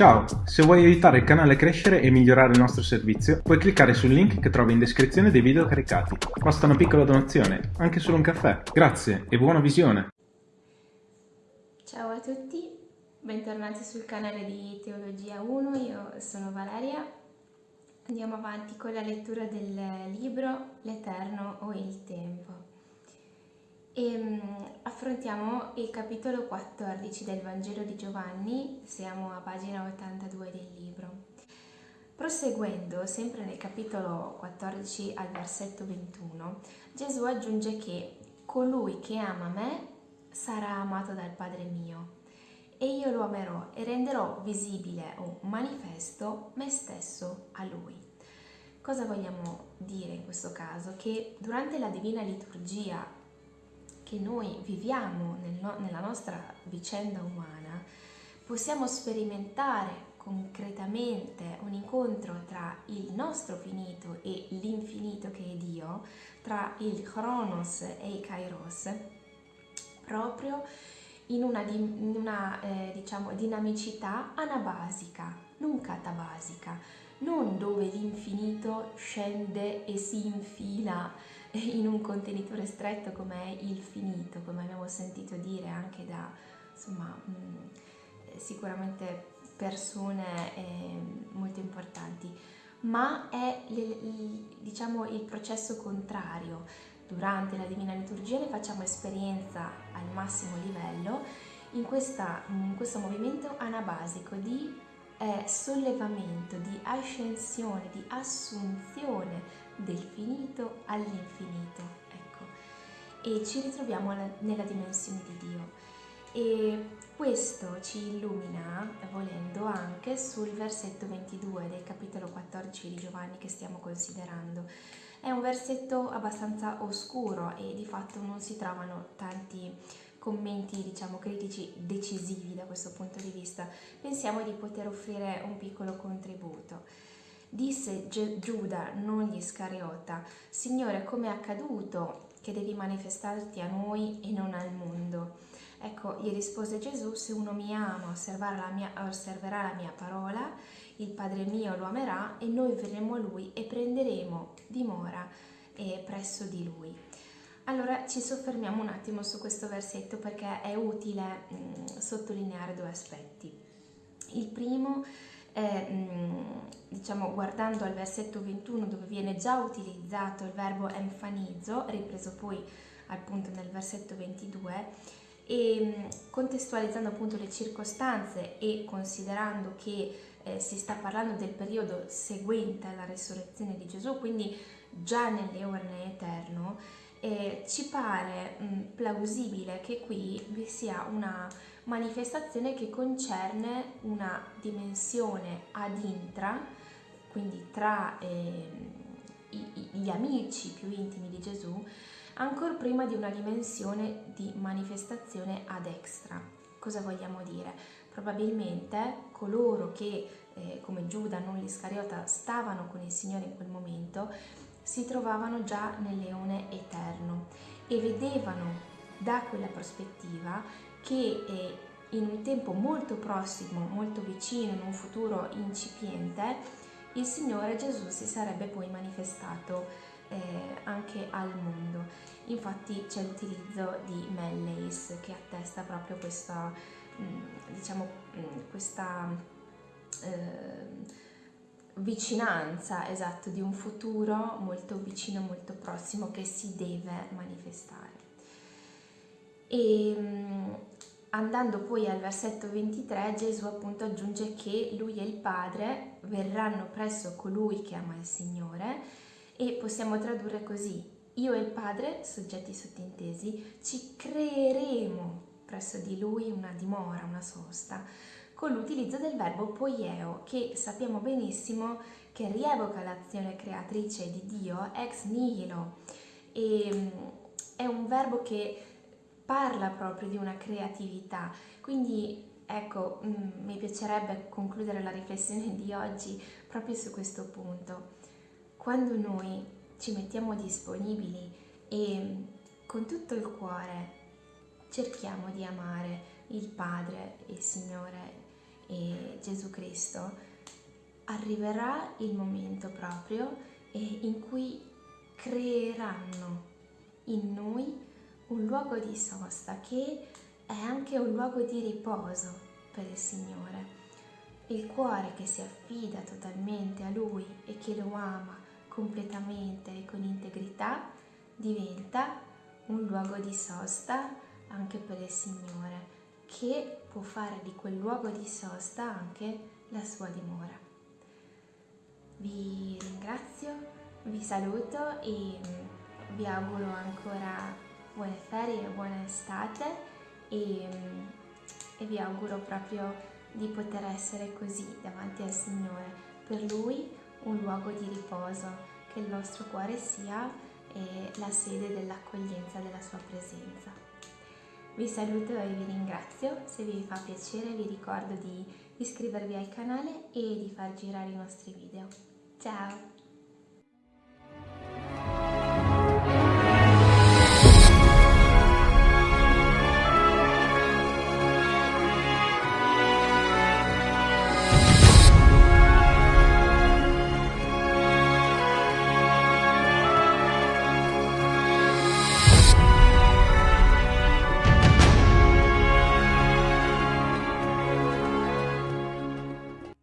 Ciao, se vuoi aiutare il canale a crescere e migliorare il nostro servizio, puoi cliccare sul link che trovi in descrizione dei video caricati. Basta una piccola donazione, anche solo un caffè. Grazie e buona visione! Ciao a tutti, bentornati sul canale di Teologia 1, io sono Valeria. Andiamo avanti con la lettura del libro L'Eterno o il Tempo e um, affrontiamo il capitolo 14 del Vangelo di Giovanni, siamo a pagina 82 del libro. Proseguendo, sempre nel capitolo 14 al versetto 21, Gesù aggiunge che colui che ama me sarà amato dal Padre mio e io lo amerò e renderò visibile o manifesto me stesso a lui. Cosa vogliamo dire in questo caso? Che durante la divina liturgia che noi viviamo nel no, nella nostra vicenda umana, possiamo sperimentare concretamente un incontro tra il nostro finito e l'infinito che è Dio, tra il Chronos e il Kairos, proprio in una, in una eh, diciamo, dinamicità anabasica, non catabasica, non dove l'infinito scende e si infila in un contenitore stretto come è il finito, come abbiamo sentito dire anche da insomma, mm, sicuramente persone eh, molto importanti, ma è diciamo, il processo contrario. Durante la Divina Liturgia ne facciamo esperienza al massimo livello in, questa, in questo movimento anabasico di eh, sollevamento, di ascensione, di assunzione del finito all'infinito, ecco, e ci ritroviamo nella dimensione di Dio. E questo ci illumina, volendo, anche sul versetto 22 del capitolo 14 di Giovanni che stiamo considerando. È un versetto abbastanza oscuro e di fatto non si trovano tanti commenti, diciamo, critici decisivi da questo punto di vista. Pensiamo di poter offrire un piccolo contributo. Disse Giuda, non gli Iscariota, Signore, come è accaduto che devi manifestarti a noi e non al mondo? Ecco, gli rispose Gesù, se uno mi ama, la mia, osserverà la mia parola, il Padre mio lo amerà e noi verremo a lui e prenderemo dimora eh, presso di lui. Allora ci soffermiamo un attimo su questo versetto perché è utile mh, mm, sottolineare due aspetti. Il primo è eh, diciamo, guardando al versetto 21 dove viene già utilizzato il verbo enfanizzo, ripreso poi appunto nel versetto 22, e contestualizzando appunto le circostanze e considerando che eh, si sta parlando del periodo seguente alla resurrezione di Gesù, quindi già nell'eone eterno, eh, ci pare mh, plausibile che qui vi sia una manifestazione che concerne una dimensione ad intra, quindi tra eh, gli amici più intimi di Gesù, ancora prima di una dimensione di manifestazione ad extra. Cosa vogliamo dire? Probabilmente coloro che, eh, come Giuda, non l'Iscariota, stavano con il Signore in quel momento, si trovavano già nel leone eterno e vedevano da quella prospettiva che eh, in un tempo molto prossimo, molto vicino, in un futuro incipiente, il Signore Gesù si sarebbe poi manifestato eh, anche al mondo. Infatti c'è l'utilizzo di Melleis che attesta proprio questa, mm, diciamo, mm, questa eh, vicinanza esatto di un futuro molto vicino, molto prossimo che si deve manifestare. E mm, andando poi al versetto 23 Gesù appunto aggiunge che lui e il Padre verranno presso colui che ama il Signore e possiamo tradurre così io e il Padre, soggetti sottintesi, ci creeremo presso di lui una dimora, una sosta, con l'utilizzo del verbo poieo, che sappiamo benissimo che rievoca l'azione creatrice di Dio ex nihilo. E, mm, è un verbo che parla proprio di una creatività. Quindi ecco, mm, mi piacerebbe concludere la riflessione di oggi proprio su questo punto. Quando noi ci mettiamo disponibili e con tutto il cuore cerchiamo di amare il Padre, il Signore e Gesù Cristo, arriverà il momento proprio in cui creeranno in noi un luogo di sosta che è anche un luogo di riposo per il Signore. Il cuore che si affida totalmente a Lui e che lo ama completamente e con integrità diventa un luogo di sosta anche per il Signore, che può fare di quel luogo di sosta anche la sua dimora. Vi ringrazio, vi saluto e mm, vi auguro ancora buone ferie, buona estate e, mm, e vi auguro proprio di poter essere così davanti al Signore, per Lui un luogo di riposo, che il nostro cuore sia la sede dell'accoglienza della Sua presenza. Vi saluto e vi ringrazio, se vi fa piacere vi ricordo di iscrivervi al canale e di far girare i nostri video. Ciao!